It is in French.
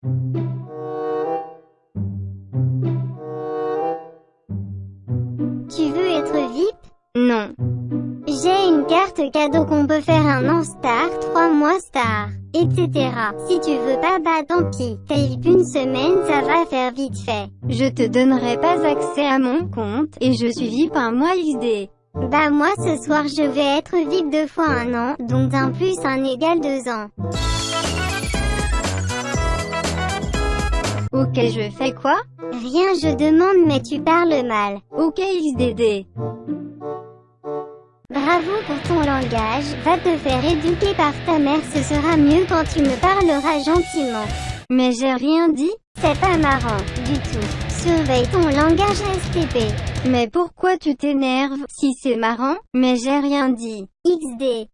Tu veux être VIP Non. J'ai une carte cadeau qu'on peut faire un an star, 3 mois star, etc. Si tu veux pas bah tant pis, t'as VIP une semaine ça va faire vite fait. Je te donnerai pas accès à mon compte, et je suis VIP un mois XD. Bah moi ce soir je vais être VIP deux fois un an, donc un plus un égale deux ans. Ok je fais quoi? Rien je demande mais tu parles mal. Ok XDD. Bravo pour ton langage, va te faire éduquer par ta mère ce sera mieux quand tu me parleras gentiment. Mais j'ai rien dit C'est pas marrant, du tout. Surveille ton langage STP. Mais pourquoi tu t'énerves, si c'est marrant? Mais j'ai rien dit. XD.